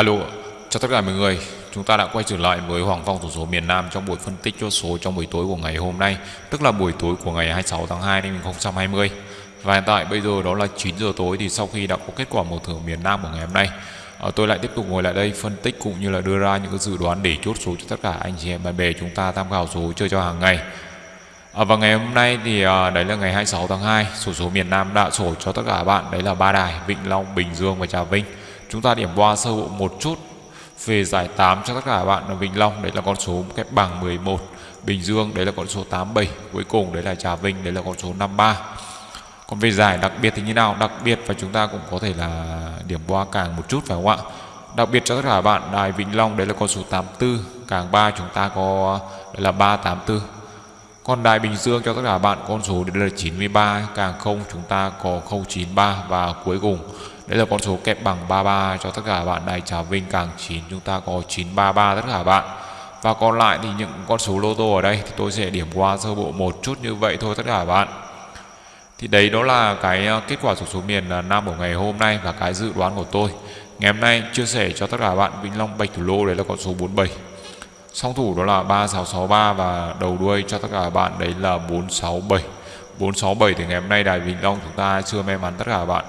Alo, chào tất cả mọi người. Chúng ta đã quay trở lại với Hoàng Phong tổng số miền Nam trong buổi phân tích chốt số trong buổi tối của ngày hôm nay, tức là buổi tối của ngày 26 tháng 2 năm 2020. Và hiện tại bây giờ đó là 9 giờ tối thì sau khi đã có kết quả một thưởng miền Nam của ngày hôm nay, ờ, tôi lại tiếp tục ngồi lại đây phân tích cũng như là đưa ra những cái dự đoán để chốt số cho tất cả anh chị em bạn bè chúng ta tham khảo số chơi cho hàng ngày. À, và ngày hôm nay thì à, đấy là ngày 26 tháng 2 Sổ số miền Nam đã sổ cho tất cả bạn Đấy là ba đài Vĩnh Long, Bình Dương và Trà Vinh Chúng ta điểm qua sơ bộ một chút, Về giải 8 cho tất cả bạn ở Vĩnh Long, Đấy là con số cái bằng 11 Bình Dương, đấy là con số 87 Cuối cùng, đấy là Trà Vinh, đấy là con số 53 Còn về giải đặc biệt thì như nào? Đặc biệt và chúng ta cũng có thể là điểm qua càng một chút phải không ạ? Đặc biệt cho tất cả bạn Đài Vĩnh Long, đấy là con số 84 Càng 3 chúng ta có, đấy là 384 còn Đài Bình Dương cho tất cả bạn con số đến là 93 Càng không chúng ta có 093 Và cuối cùng. Đây là con số kẹp bằng 33 cho tất cả bạn Đài Trà Vinh, càng 9 chúng ta có 933 tất cả bạn. Và còn lại thì những con số lô tô ở đây Thì tôi sẽ điểm qua sơ bộ một chút như vậy thôi tất cả bạn. Thì đấy đó là cái ờ, kết quả sổ số miền ờ, Nam của ngày hôm nay Và cái dự đoán của tôi. Ngày hôm nay chia sẻ cho tất cả bạn Vĩnh Long Bạch Thủ Lô, đấy là con số 47 Song thủ đó là 3663 và đầu đuôi cho tất cả bạn đấy là 467. 467 thì ngày hôm nay Đài Vĩnh Long chúng ta chưa may mắn tất cả bạn.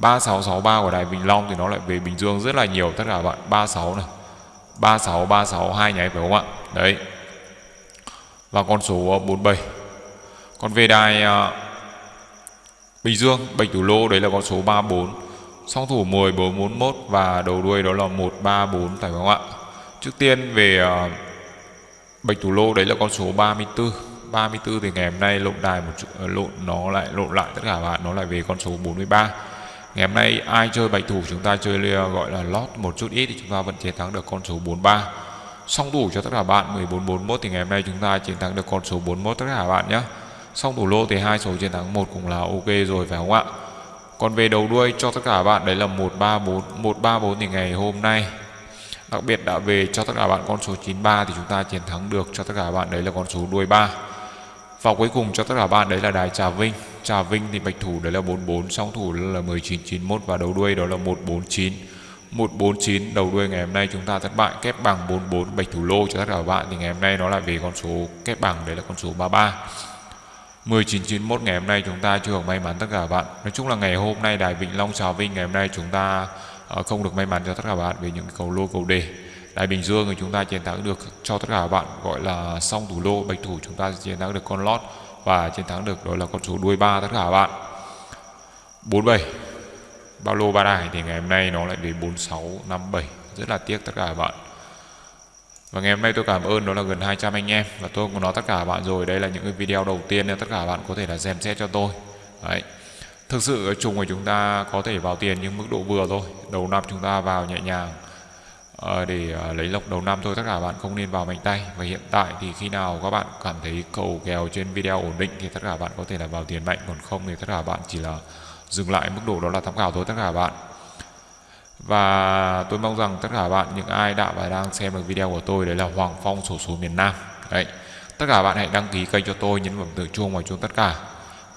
3663 của Đài Vĩnh Long thì nó lại về Bình Dương rất là nhiều tất cả bạn. 36 này. 36 36 hai nháy phải không ạ? Đấy. Và con số ờ, 47. Còn về đài uh, Bình Dương, Bạch Thủ Lô đấy là con số 34. Song thủ 10 441 và đầu đuôi đó là 134 phải không ạ? Trước tiên về uh, Bạch Thủ Lô đấy là con số 34 34 thì ngày hôm nay lộn đài một chút, uh, lộn nó lại lộn lại tất cả bạn nó lại về con số 43 Ngày hôm nay ai chơi bạch thủ chúng ta chơi uh, gọi là lót một chút ít thì chúng ta vẫn chiến thắng được con số 43 Song thủ cho tất cả bạn 1441 thì ngày hôm nay chúng ta chiến thắng được con số 41 tất cả bạn nhé Song thủ lô thì hai số chiến thắng một cũng là ok rồi phải không ạ? Còn về đầu đuôi cho tất cả bạn đấy là 134 134 thì ngày hôm nay Đặc biệt đã về cho tất cả bạn con số 93 thì chúng ta chiến thắng được cho tất cả bạn đấy là con số đuôi 3. Và cuối cùng cho tất cả bạn đấy là đài Trà Vinh. Trà Vinh thì bạch thủ đấy là 44, song thủ là 1991 và đầu đuôi đó là 149. 149 đầu đuôi ngày hôm nay chúng ta thất bại kép bằng 44 bạch thủ lô cho tất cả bạn thì ngày hôm nay nó lại về con số kép bằng đấy là con số 33. 1991 ngày hôm nay chúng ta chưa may mắn tất cả bạn. Nói chung là ngày hôm nay Đài Vĩnh Long Trà Vinh ngày hôm nay chúng ta Ờ, không được may mắn cho tất cả bạn về những cầu lô cầu đề. Đại Bình Dương thì chúng ta chiến thắng được, cho tất cả các bạn gọi là song thủ lô, bạch thủ chúng ta chiến thắng được con lót và chiến thắng được đó là con số đuôi ba tất cả các bạn 47 bao lô ba đài thì ngày hôm nay nó lại về 4657 rất là tiếc tất cả các bạn. Và ngày hôm nay tôi cảm ơn đó là gần 200 anh em và tôi cũng nói tất cả các bạn rồi. Đây là những cái video đầu tiên nên tất cả các bạn có thể là xem xét cho tôi. Đấy. Thực sự chung của chúng ta có thể vào tiền nhưng mức độ vừa thôi. Đầu năm chúng ta vào nhẹ nhàng. Ờ, để ờ, lấy lộc đầu năm thôi, Tất cả bạn không nên vào mạnh tay. Và hiện tại thì khi nào các bạn cảm thấy cầu kèo trên video ổn định Thì tất cả bạn có thể là vào tiền mạnh. Còn không thì tất cả bạn chỉ là dừng lại mức độ đó là tham khảo thôi, tất cả bạn. Và tôi mong rằng tất cả bạn, Những ai đã và đang xem được video của tôi, Đấy là Hoàng Phong sổ số miền Nam. Đấy. Tất cả bạn hãy đăng ký kênh cho tôi, Nhấn vào tượng chuông và chuông tất cả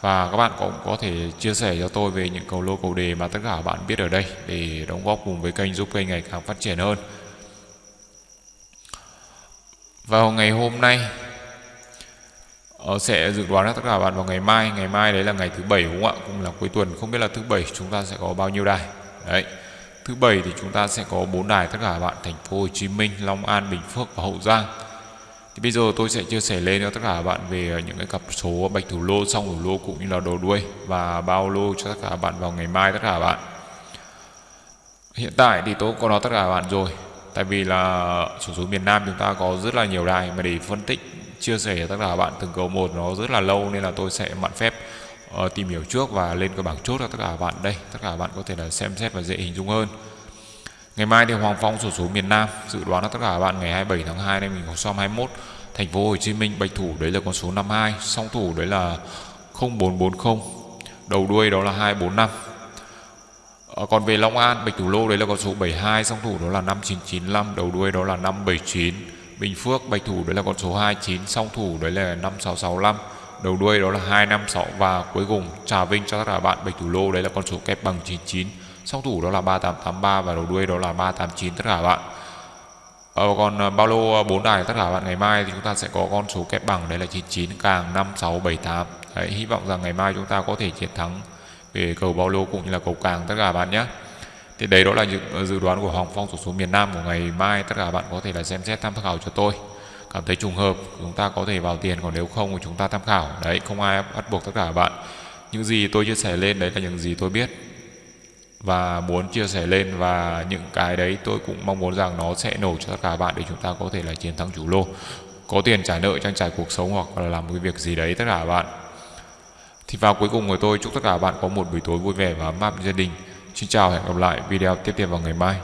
và các bạn cũng có thể chia sẻ cho tôi về những cầu lô cầu đề mà tất cả bạn biết ở đây để đóng góp cùng với kênh giúp kênh ngày càng phát triển hơn. Vào ngày hôm nay ờ, sẽ dự đoán tất cả bạn vào ngày mai. Ngày mai đấy là ngày thứ bảy đúng không ạ? Cũng là cuối tuần, không biết là thứ bảy chúng ta sẽ có bao nhiêu đài. Đấy, thứ bảy thì chúng ta sẽ có bốn đài, tất cả bạn thành phố Hồ Chí Minh, Long An, Bình Phước và Hậu Giang thì bây giờ tôi sẽ chia sẻ lên cho tất cả các bạn về những cái cặp số bạch thủ lô, song thủ lô cũng như là đầu đuôi và bao lô cho tất cả các bạn vào ngày mai tất cả các bạn. Hiện tại thì tôi có nói tất cả các bạn rồi. Tại vì là số số miền Nam chúng ta có rất là nhiều đài mà để phân tích chia sẻ cho tất cả các bạn từng cầu một nó rất là lâu nên là tôi sẽ mạn phép uh, tìm hiểu trước và lên cái bảng chốt cho tất cả các bạn đây. Tất cả các bạn có thể là xem xét và dễ hình dung hơn. Ngày mai thì Hoàng Phong sổ số miền Nam dự đoán là tất cả các bạn ngày 27 tháng 2 năm 2021 Thành phố Hồ Chí Minh bạch thủ đấy là con số 52, song thủ đấy là 0440, đầu đuôi đó là 245. À, ờ, còn về Long An bạch thủ lô đấy là con số 72, song thủ đó là 5995, đầu đuôi đó là 579. Bình Phước bạch thủ đấy là con số 29, song thủ đấy là 5665, đầu đuôi đó là 256 và cuối cùng Trà Vinh cho tất cả bạn bạch thủ lô đấy là con số kép bằng 99 song thủ đó là 3883 và đầu đuôi đó là 389 tất cả bạn. Ờ, còn ờ, bao lô ờ, 4 đài. Tất cả bạn ngày mai thì chúng ta sẽ có con số kép bằng. Đấy là 99 càng 5678 Đấy, hy vọng rằng ngày mai chúng ta có thể chiến thắng về cầu bao lô cũng như là cầu càng. Tất cả bạn nhé. Thì đấy đó là dự, ờ, dự đoán của Hoàng Phong số số miền Nam của ngày mai. Tất cả bạn có thể là xem xét tham khảo cho tôi. Cảm thấy trùng hợp chúng ta có thể vào tiền. Còn nếu không thì chúng ta tham khảo. Đấy không ai bắt buộc tất cả bạn. Những gì tôi chia sẻ lên đấy là những gì tôi biết và muốn chia sẻ lên và những cái đấy tôi cũng mong muốn rằng nó sẽ nổ cho tất cả các bạn để chúng ta có thể là chiến thắng chủ lô. Có tiền trả nợ, trang trải cuộc sống hoặc là làm một cái việc gì đấy, tất cả các bạn. Thì vào cuối cùng của tôi, chúc tất cả các bạn có một buổi tối vui vẻ và ấm áp gia đình. Xin chào, hẹn gặp lại video tiếp theo vào ngày mai.